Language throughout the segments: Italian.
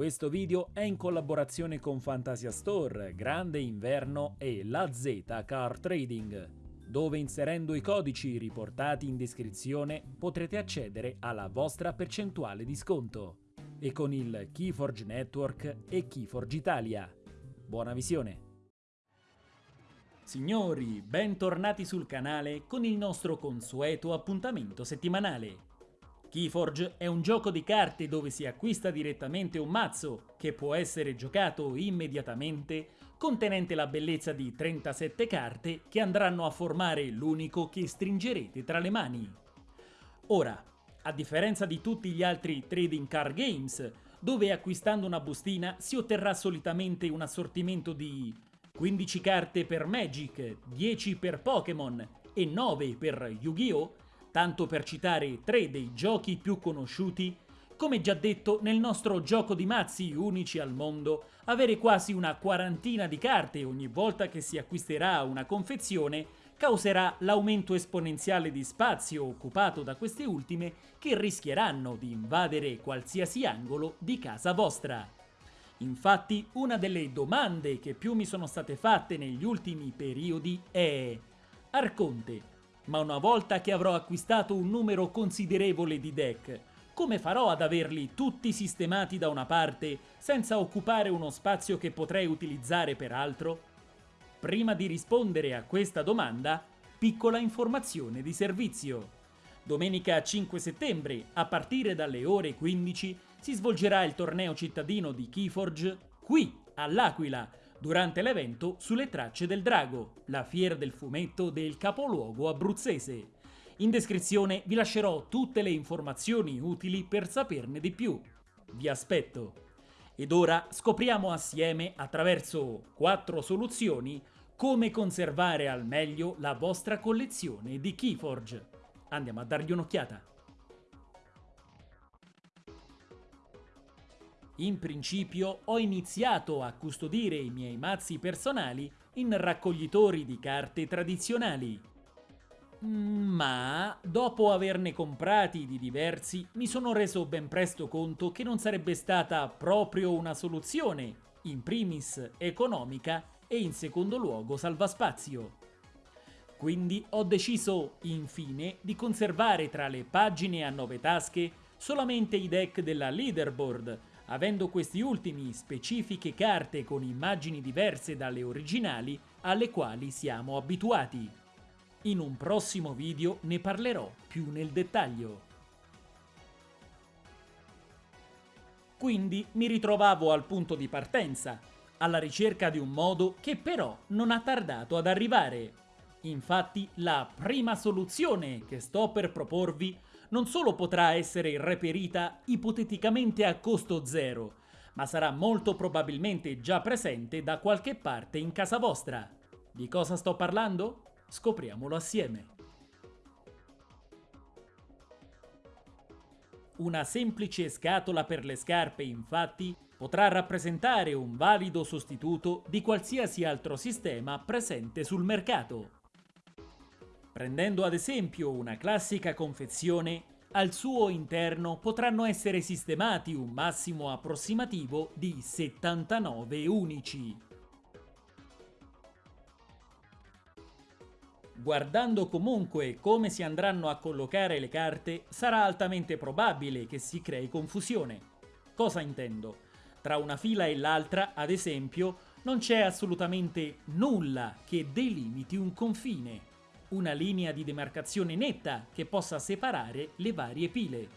Questo video è in collaborazione con Fantasia Store, Grande Inverno e La Z Car Trading, dove inserendo i codici riportati in descrizione potrete accedere alla vostra percentuale di sconto e con il Keyforge Network e Keyforge Italia. Buona visione! Signori, bentornati sul canale con il nostro consueto appuntamento settimanale. Keyforge è un gioco di carte dove si acquista direttamente un mazzo che può essere giocato immediatamente contenente la bellezza di 37 carte che andranno a formare l'unico che stringerete tra le mani. Ora, a differenza di tutti gli altri trading card games, dove acquistando una bustina si otterrà solitamente un assortimento di 15 carte per Magic, 10 per Pokémon e 9 per Yu-Gi-Oh!, tanto per citare tre dei giochi più conosciuti, come già detto nel nostro gioco di mazzi unici al mondo, avere quasi una quarantina di carte ogni volta che si acquisterà una confezione causerà l'aumento esponenziale di spazio occupato da queste ultime che rischieranno di invadere qualsiasi angolo di casa vostra. Infatti una delle domande che più mi sono state fatte negli ultimi periodi è Arconte, ma una volta che avrò acquistato un numero considerevole di deck, come farò ad averli tutti sistemati da una parte senza occupare uno spazio che potrei utilizzare per altro? Prima di rispondere a questa domanda, piccola informazione di servizio. Domenica 5 settembre, a partire dalle ore 15, si svolgerà il torneo cittadino di Keyforge qui, all'Aquila, durante l'evento Sulle tracce del drago, la fiera del fumetto del capoluogo abruzzese. In descrizione vi lascerò tutte le informazioni utili per saperne di più. Vi aspetto! Ed ora scopriamo assieme, attraverso quattro soluzioni, come conservare al meglio la vostra collezione di Keyforge. Andiamo a dargli un'occhiata. In principio ho iniziato a custodire i miei mazzi personali in raccoglitori di carte tradizionali. Ma dopo averne comprati di diversi mi sono reso ben presto conto che non sarebbe stata proprio una soluzione, in primis economica e in secondo luogo salvaspazio. Quindi ho deciso, infine, di conservare tra le pagine a nove tasche solamente i deck della leaderboard, avendo questi ultimi specifiche carte con immagini diverse dalle originali alle quali siamo abituati. In un prossimo video ne parlerò più nel dettaglio. Quindi mi ritrovavo al punto di partenza, alla ricerca di un modo che però non ha tardato ad arrivare. Infatti la prima soluzione che sto per proporvi non solo potrà essere reperita ipoteticamente a costo zero, ma sarà molto probabilmente già presente da qualche parte in casa vostra. Di cosa sto parlando? Scopriamolo assieme. Una semplice scatola per le scarpe, infatti, potrà rappresentare un valido sostituto di qualsiasi altro sistema presente sul mercato. Prendendo ad esempio una classica confezione, al suo interno potranno essere sistemati un massimo approssimativo di 79 unici. Guardando comunque come si andranno a collocare le carte, sarà altamente probabile che si crei confusione. Cosa intendo? Tra una fila e l'altra, ad esempio, non c'è assolutamente nulla che delimiti un confine, una linea di demarcazione netta che possa separare le varie pile.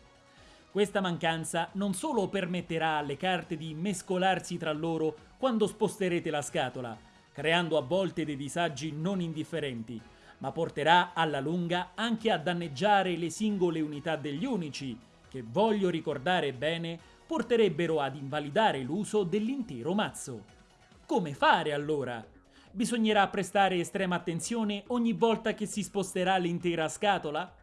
Questa mancanza non solo permetterà alle carte di mescolarsi tra loro quando sposterete la scatola, creando a volte dei disagi non indifferenti, ma porterà alla lunga anche a danneggiare le singole unità degli unici, che voglio ricordare bene porterebbero ad invalidare l'uso dell'intero mazzo. Come fare allora? Bisognerà prestare estrema attenzione ogni volta che si sposterà l'intera scatola?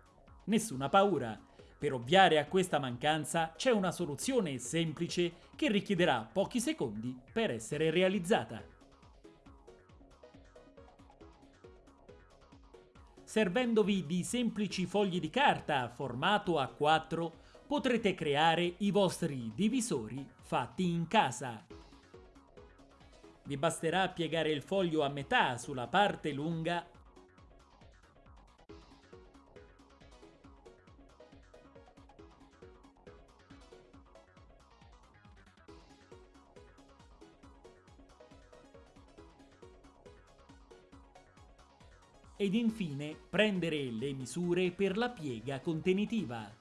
Nessuna paura. Per ovviare a questa mancanza c'è una soluzione semplice che richiederà pochi secondi per essere realizzata. Servendovi di semplici fogli di carta formato a 4 potrete creare i vostri divisori fatti in casa. Vi basterà piegare il foglio a metà sulla parte lunga ed infine prendere le misure per la piega contenitiva.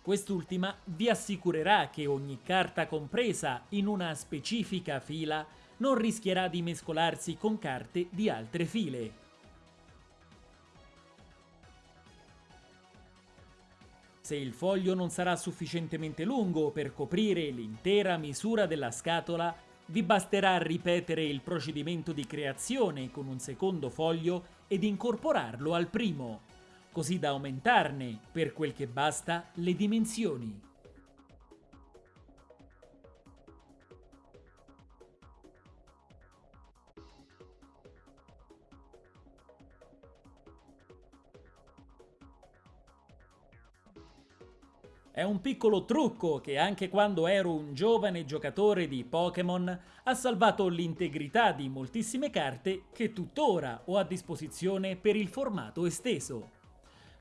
Quest'ultima vi assicurerà che ogni carta compresa in una specifica fila non rischierà di mescolarsi con carte di altre file. Se il foglio non sarà sufficientemente lungo per coprire l'intera misura della scatola, vi basterà ripetere il procedimento di creazione con un secondo foglio ed incorporarlo al primo, così da aumentarne, per quel che basta, le dimensioni. È un piccolo trucco che anche quando ero un giovane giocatore di Pokémon ha salvato l'integrità di moltissime carte che tuttora ho a disposizione per il formato esteso.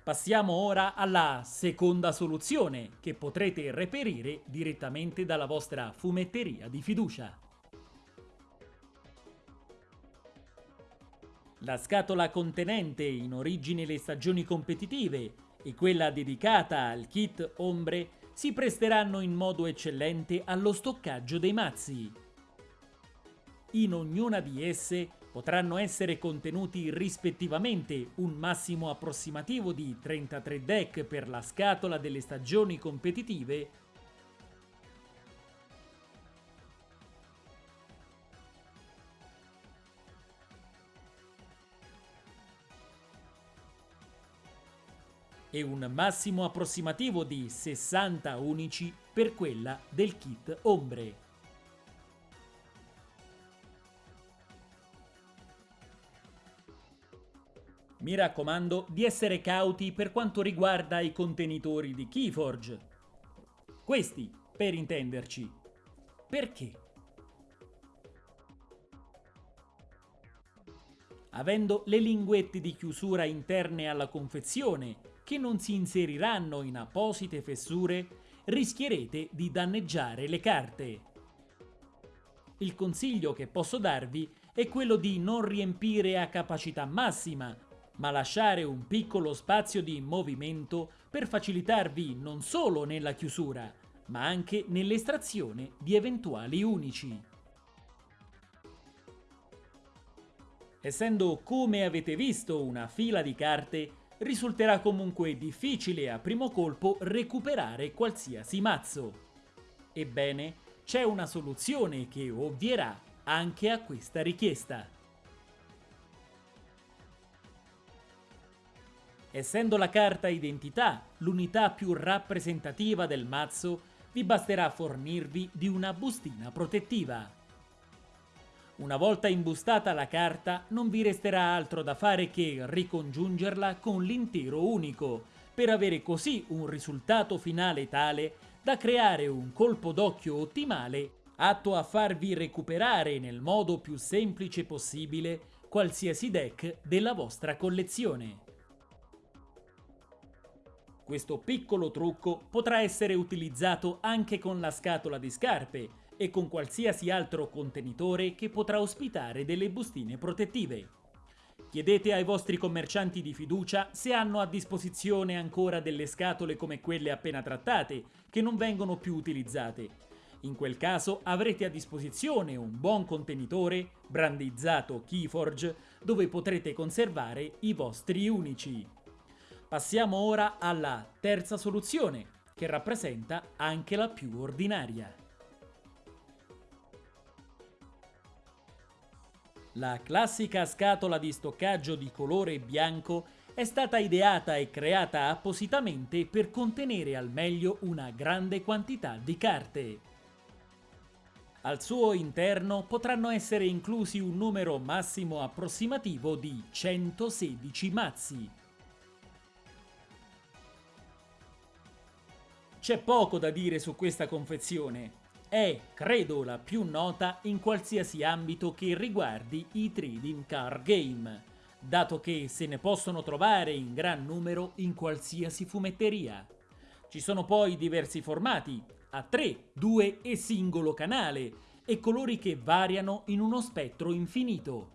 Passiamo ora alla seconda soluzione che potrete reperire direttamente dalla vostra fumetteria di fiducia. La scatola contenente in origine le stagioni competitive e quella dedicata al kit ombre si presteranno in modo eccellente allo stoccaggio dei mazzi. In ognuna di esse potranno essere contenuti rispettivamente un massimo approssimativo di 33 deck per la scatola delle stagioni competitive e un massimo approssimativo di 60 unici per quella del kit ombre. Mi raccomando di essere cauti per quanto riguarda i contenitori di Keyforge. Questi, per intenderci. Perché? Avendo le linguette di chiusura interne alla confezione che non si inseriranno in apposite fessure, rischierete di danneggiare le carte. Il consiglio che posso darvi è quello di non riempire a capacità massima, ma lasciare un piccolo spazio di movimento per facilitarvi non solo nella chiusura, ma anche nell'estrazione di eventuali unici. Essendo come avete visto una fila di carte, risulterà comunque difficile a primo colpo recuperare qualsiasi mazzo. Ebbene, c'è una soluzione che ovvierà anche a questa richiesta. Essendo la carta identità l'unità più rappresentativa del mazzo, vi basterà fornirvi di una bustina protettiva. Una volta imbustata la carta non vi resterà altro da fare che ricongiungerla con l'intero unico, per avere così un risultato finale tale da creare un colpo d'occhio ottimale atto a farvi recuperare nel modo più semplice possibile qualsiasi deck della vostra collezione. Questo piccolo trucco potrà essere utilizzato anche con la scatola di scarpe, e con qualsiasi altro contenitore che potrà ospitare delle bustine protettive. Chiedete ai vostri commercianti di fiducia se hanno a disposizione ancora delle scatole come quelle appena trattate, che non vengono più utilizzate. In quel caso avrete a disposizione un buon contenitore, brandizzato Keyforge, dove potrete conservare i vostri unici. Passiamo ora alla terza soluzione, che rappresenta anche la più ordinaria. La classica scatola di stoccaggio di colore bianco è stata ideata e creata appositamente per contenere al meglio una grande quantità di carte. Al suo interno potranno essere inclusi un numero massimo approssimativo di 116 mazzi. C'è poco da dire su questa confezione. È, credo, la più nota in qualsiasi ambito che riguardi i trading card game, dato che se ne possono trovare in gran numero in qualsiasi fumetteria. Ci sono poi diversi formati, a 3, 2 e singolo canale, e colori che variano in uno spettro infinito.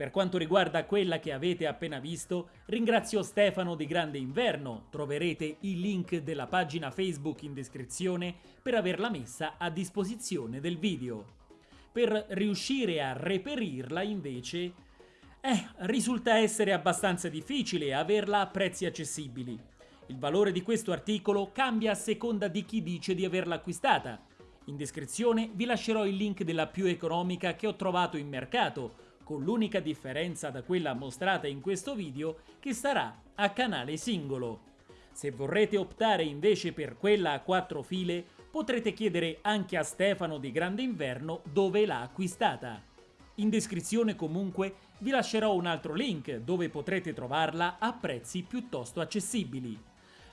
Per quanto riguarda quella che avete appena visto, ringrazio Stefano di Grande Inverno, troverete il link della pagina Facebook in descrizione per averla messa a disposizione del video. Per riuscire a reperirla invece, eh, risulta essere abbastanza difficile averla a prezzi accessibili. Il valore di questo articolo cambia a seconda di chi dice di averla acquistata. In descrizione vi lascerò il link della più economica che ho trovato in mercato, con l'unica differenza da quella mostrata in questo video che sarà a canale singolo. Se vorrete optare invece per quella a quattro file, potrete chiedere anche a Stefano di Grande Inverno dove l'ha acquistata. In descrizione comunque vi lascerò un altro link dove potrete trovarla a prezzi piuttosto accessibili.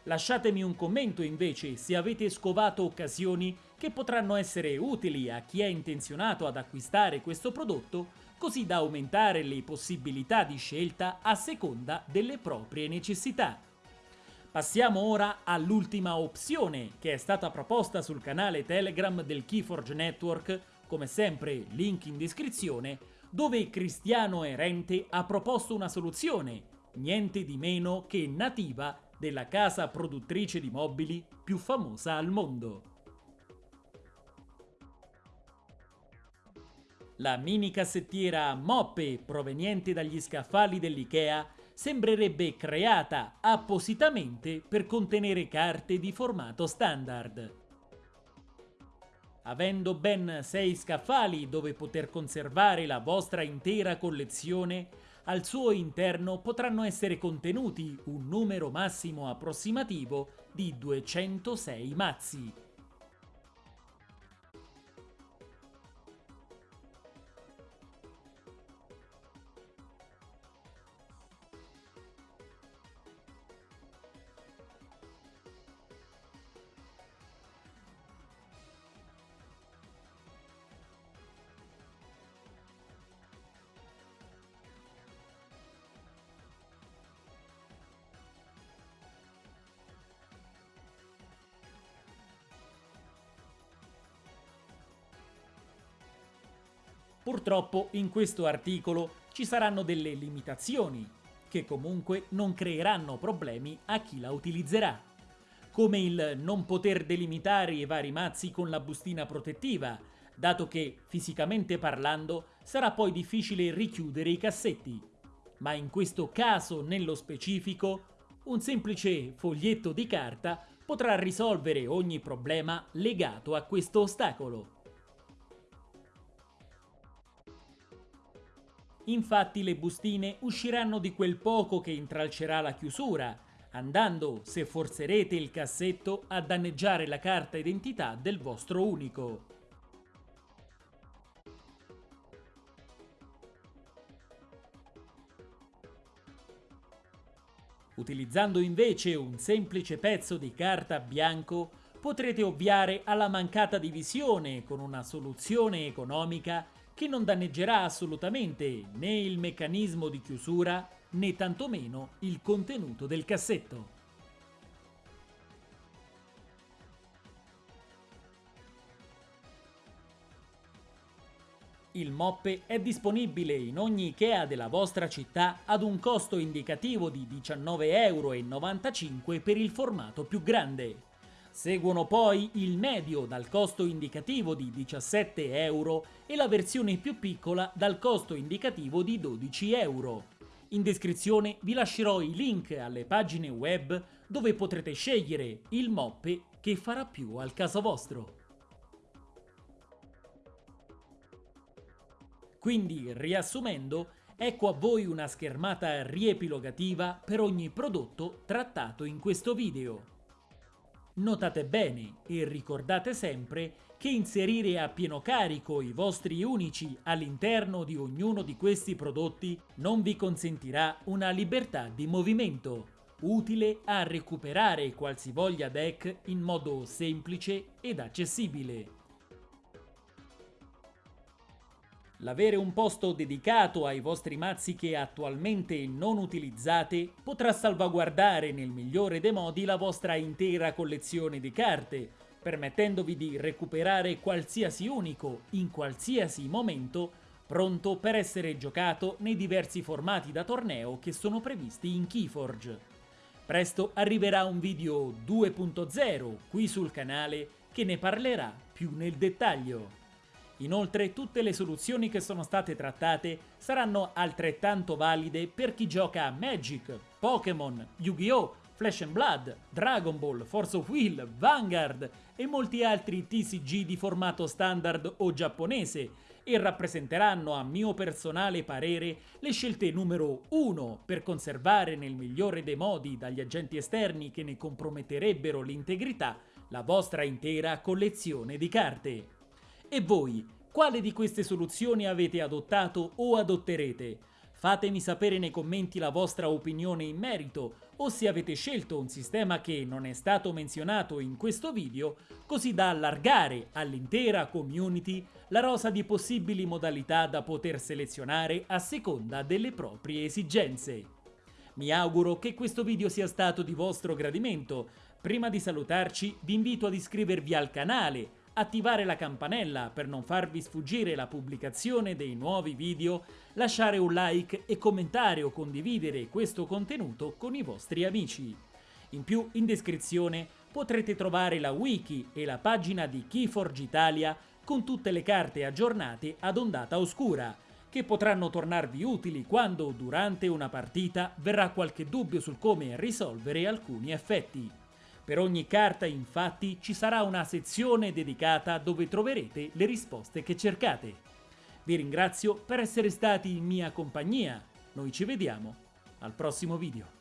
Lasciatemi un commento invece se avete scovato occasioni che potranno essere utili a chi è intenzionato ad acquistare questo prodotto così da aumentare le possibilità di scelta a seconda delle proprie necessità. Passiamo ora all'ultima opzione che è stata proposta sul canale Telegram del Keyforge Network, come sempre link in descrizione, dove Cristiano Erente ha proposto una soluzione, niente di meno che nativa della casa produttrice di mobili più famosa al mondo. La mini cassettiera Moppe proveniente dagli scaffali dell'IKEA sembrerebbe creata appositamente per contenere carte di formato standard. Avendo ben 6 scaffali dove poter conservare la vostra intera collezione, al suo interno potranno essere contenuti un numero massimo approssimativo di 206 mazzi. Purtroppo in questo articolo ci saranno delle limitazioni, che comunque non creeranno problemi a chi la utilizzerà, come il non poter delimitare i vari mazzi con la bustina protettiva, dato che, fisicamente parlando, sarà poi difficile richiudere i cassetti. Ma in questo caso, nello specifico, un semplice foglietto di carta potrà risolvere ogni problema legato a questo ostacolo. Infatti le bustine usciranno di quel poco che intralcerà la chiusura, andando, se forzerete il cassetto, a danneggiare la carta identità del vostro unico. Utilizzando invece un semplice pezzo di carta bianco potrete ovviare alla mancata divisione con una soluzione economica che non danneggerà assolutamente né il meccanismo di chiusura né tantomeno il contenuto del cassetto. Il moppe è disponibile in ogni Ikea della vostra città ad un costo indicativo di 19,95 euro per il formato più grande. Seguono poi il medio dal costo indicativo di 17 euro e la versione più piccola dal costo indicativo di 12 euro. In descrizione vi lascerò i link alle pagine web dove potrete scegliere il moppe che farà più al caso vostro. Quindi, riassumendo, ecco a voi una schermata riepilogativa per ogni prodotto trattato in questo video. Notate bene e ricordate sempre che inserire a pieno carico i vostri unici all'interno di ognuno di questi prodotti non vi consentirà una libertà di movimento. utile a recuperare qualsivoglia deck in modo semplice ed accessibile. L'avere un posto dedicato ai vostri mazzi che attualmente non utilizzate potrà salvaguardare nel migliore dei modi la vostra intera collezione di carte, permettendovi di recuperare qualsiasi unico in qualsiasi momento pronto per essere giocato nei diversi formati da torneo che sono previsti in Keyforge. Presto arriverà un video 2.0 qui sul canale che ne parlerà più nel dettaglio. Inoltre tutte le soluzioni che sono state trattate saranno altrettanto valide per chi gioca a Magic, Pokémon, Yu-Gi-Oh!, Flash and Blood, Dragon Ball, Force of Will, Vanguard e molti altri TCG di formato standard o giapponese e rappresenteranno a mio personale parere le scelte numero 1 per conservare nel migliore dei modi dagli agenti esterni che ne comprometterebbero l'integrità la vostra intera collezione di carte. E voi, quale di queste soluzioni avete adottato o adotterete? Fatemi sapere nei commenti la vostra opinione in merito o se avete scelto un sistema che non è stato menzionato in questo video così da allargare all'intera community la rosa di possibili modalità da poter selezionare a seconda delle proprie esigenze. Mi auguro che questo video sia stato di vostro gradimento. Prima di salutarci vi invito ad iscrivervi al canale attivare la campanella per non farvi sfuggire la pubblicazione dei nuovi video, lasciare un like e commentare o condividere questo contenuto con i vostri amici. In più, in descrizione potrete trovare la wiki e la pagina di Keyforge Italia con tutte le carte aggiornate ad ondata oscura, che potranno tornarvi utili quando durante una partita verrà qualche dubbio sul come risolvere alcuni effetti. Per ogni carta infatti ci sarà una sezione dedicata dove troverete le risposte che cercate. Vi ringrazio per essere stati in mia compagnia, noi ci vediamo al prossimo video.